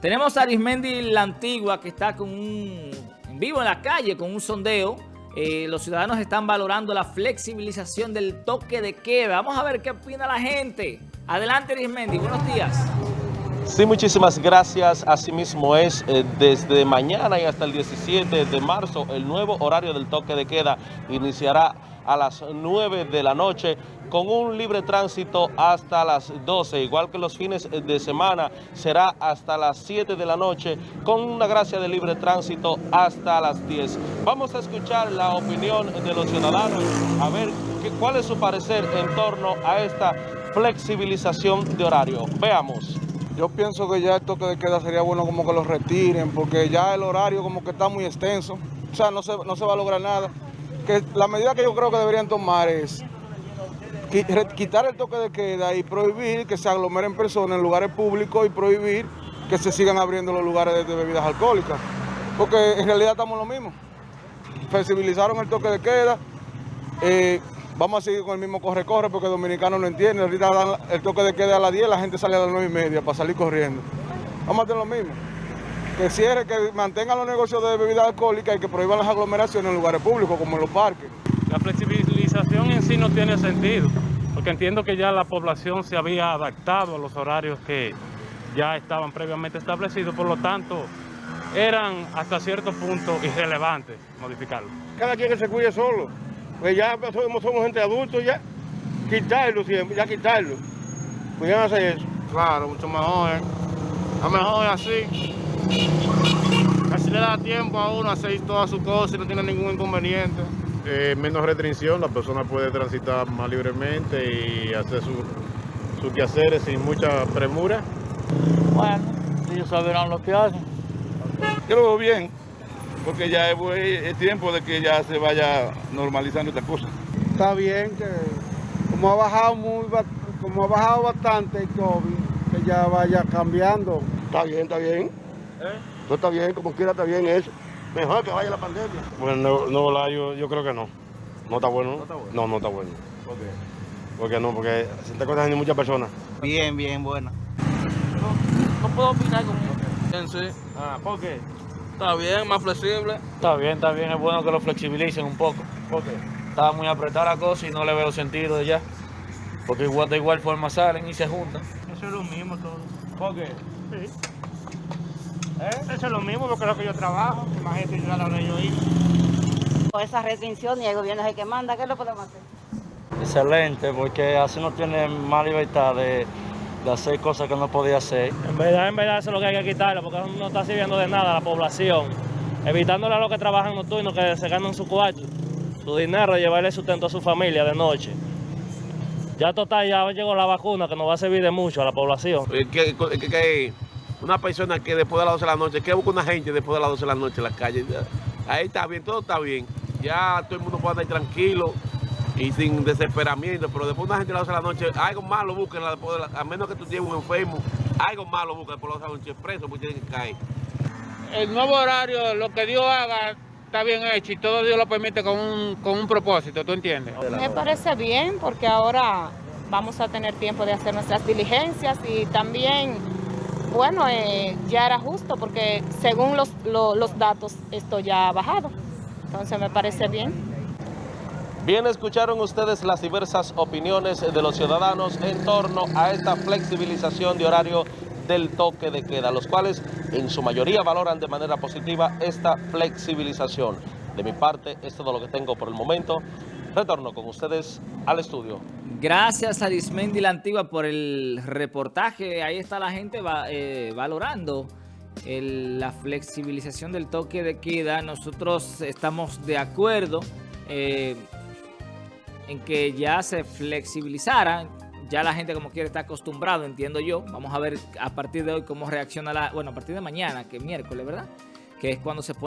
Tenemos a Arismendi La Antigua que está con un, en vivo en la calle con un sondeo. Eh, los ciudadanos están valorando la flexibilización del toque de queda. Vamos a ver qué opina la gente. Adelante Arismendi, buenos días. Sí, muchísimas gracias. Asimismo es eh, desde mañana y hasta el 17 de marzo el nuevo horario del toque de queda iniciará a las 9 de la noche con un libre tránsito hasta las 12, igual que los fines de semana será hasta las 7 de la noche con una gracia de libre tránsito hasta las 10. Vamos a escuchar la opinión de los ciudadanos, a ver qué, cuál es su parecer en torno a esta flexibilización de horario. Veamos. Yo pienso que ya el toque de queda sería bueno como que lo retiren, porque ya el horario como que está muy extenso, o sea, no se, no se va a lograr nada. Que la medida que yo creo que deberían tomar es quitar el toque de queda y prohibir que se aglomeren personas en lugares públicos y prohibir que se sigan abriendo los lugares de, bebidas alcohólicas. Porque en realidad estamos lo mismo. Flexibilizaron el toque de queda. Eh, vamos a seguir con el mismo corre-corre porque dominicanos no entienden. Ahorita dan el toque de queda a las 10, la gente sale a las 9 y media para salir corriendo. Vamos a hacer lo mismo. Que cierre, que mantengan los negocios de bebidas alcohólicas y que prohíban las aglomeraciones en lugares públicos como en los parques. La flexibilización en sí no tiene sentido, porque entiendo que ya la población se había adaptado a los horarios que ya estaban previamente establecidos, por lo tanto, eran hasta cierto punto irrelevantes modificarlo. Cada quien que se cuide solo, pues ya somos, somos gente adultos ya, quitarlo siempre, ya quitarlo. Pues ya hacer eso. Claro, mucho mejor, ¿eh? a mejor así. Así le da tiempo a uno a hacer todas sus cosas y no tiene ningún inconveniente. Eh, menos restricción, la persona puede transitar más libremente y hacer sus su quehaceres sin mucha premura. Bueno, ellos sabrán lo que hacen. Yo lo veo bien, porque ya es, tiempo de que ya se vaya normalizando esta cosa. Está bien que como ha bajado muy como ha bajado bastante el COVID, que ya vaya cambiando. Está bien, está bien. ¿Eh? Todo está bien, como quiera está bien eso. Mejor que vaya la pandemia. Bueno, no, no yo, yo creo que no. No está bueno. ¿No está bueno? No, no está bueno. ¿Por qué? Porque no, porque se está contagiando muchas personas. Bien, bien, bueno. No, no puedo opinar con sí. Ah, ¿por qué? Está bien, más flexible. Está bien, está bien. Es bueno que lo flexibilicen un poco. ¿Por qué? Está muy apretada la cosa y no le veo sentido de ya. Porque igual de igual forma salen y se juntan. Eso es lo mismo todo. ¿Por qué? Sí. ¿Eh? Eso es lo mismo porque es lo que yo trabajo, imagínate yo a la hora yo ir. Con esa restricción y el gobierno es el que manda, ¿qué lo podemos hacer? Excelente, porque así no tiene más libertad de, de, hacer cosas que no podía hacer. En verdad, en verdad eso es lo que hay que quitarlo, porque no está sirviendo de nada a la población. Evitándole a los que trabajan nocturnos que se ganan su cuarto, su dinero, llevarle sustento a su familia de noche. Ya total, ya llegó la vacuna que nos va a servir de mucho a la población. ¿Qué, qué, qué, una persona que después de las 12 de la noche, que busca una gente después de las 12 de la noche en la calle. Ahí está bien, todo está bien. Ya todo el mundo puede andar tranquilo y sin desesperamiento, pero después de una gente a las 12 de la noche, algo malo de a menos que tú lleves un enfermo, algo malo busquen después de las 12 de la noche preso porque tienen que caer. El nuevo horario, lo que Dios haga, está bien hecho y todo Dios lo permite con un, con un propósito, ¿tú entiendes? Me parece bien porque ahora vamos a tener tiempo de hacer nuestras diligencias y también bueno, eh, ya era justo porque según los, lo, los datos esto ya ha bajado. Entonces me parece bien. Bien, escucharon ustedes las diversas opiniones de los ciudadanos en torno a esta flexibilización de horario del toque de queda, los cuales en su mayoría valoran de manera positiva esta flexibilización. De mi parte, es todo lo que tengo por el momento. Retorno con ustedes al estudio. Gracias a Arismendi La Antigua por el reportaje. Ahí está la gente eh, valorando la flexibilización del toque de queda. Nosotros estamos de acuerdo eh, en que ya se flexibilizara. Ya la gente como quiere está acostumbrado, entiendo yo. Vamos a ver a partir de hoy cómo reacciona la... Bueno, a partir de mañana, que es miércoles, ¿verdad? Que es cuando se pone